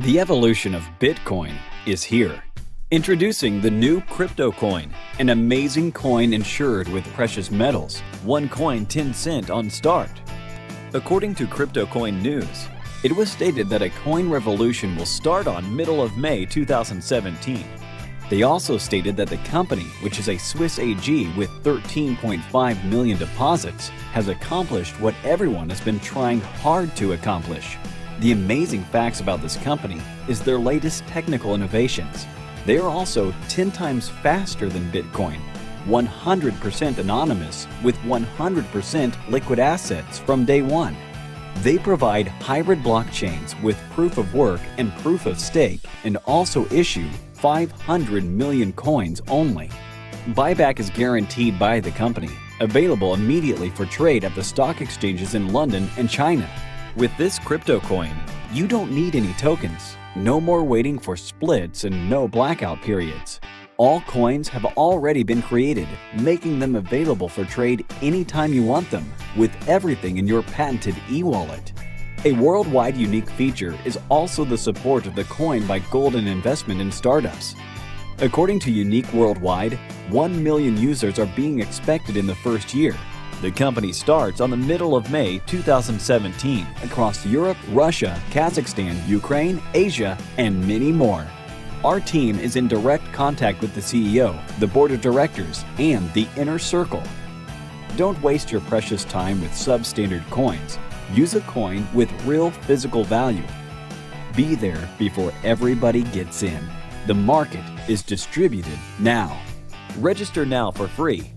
The evolution of Bitcoin is here. Introducing the new crypto coin, an amazing coin insured with precious metals, one coin 10 cent on start. According to Crypto Coin News, it was stated that a coin revolution will start on middle of May 2017. They also stated that the company, which is a Swiss AG with 13.5 million deposits, has accomplished what everyone has been trying hard to accomplish. The amazing facts about this company is their latest technical innovations. They are also 10 times faster than Bitcoin, 100% anonymous with 100% liquid assets from day one. They provide hybrid blockchains with proof of work and proof of stake and also issue 500 million coins only. Buyback is guaranteed by the company, available immediately for trade at the stock exchanges in London and China. With this crypto coin, you don't need any tokens, no more waiting for splits and no blackout periods. All coins have already been created, making them available for trade anytime you want them, with everything in your patented e-wallet. A worldwide unique feature is also the support of the coin by Golden Investment in startups. According to Unique Worldwide, 1 million users are being expected in the first year. The company starts on the middle of May 2017 across Europe, Russia, Kazakhstan, Ukraine, Asia, and many more. Our team is in direct contact with the CEO, the board of directors, and the inner circle. Don't waste your precious time with substandard coins. Use a coin with real physical value. Be there before everybody gets in. The market is distributed now. Register now for free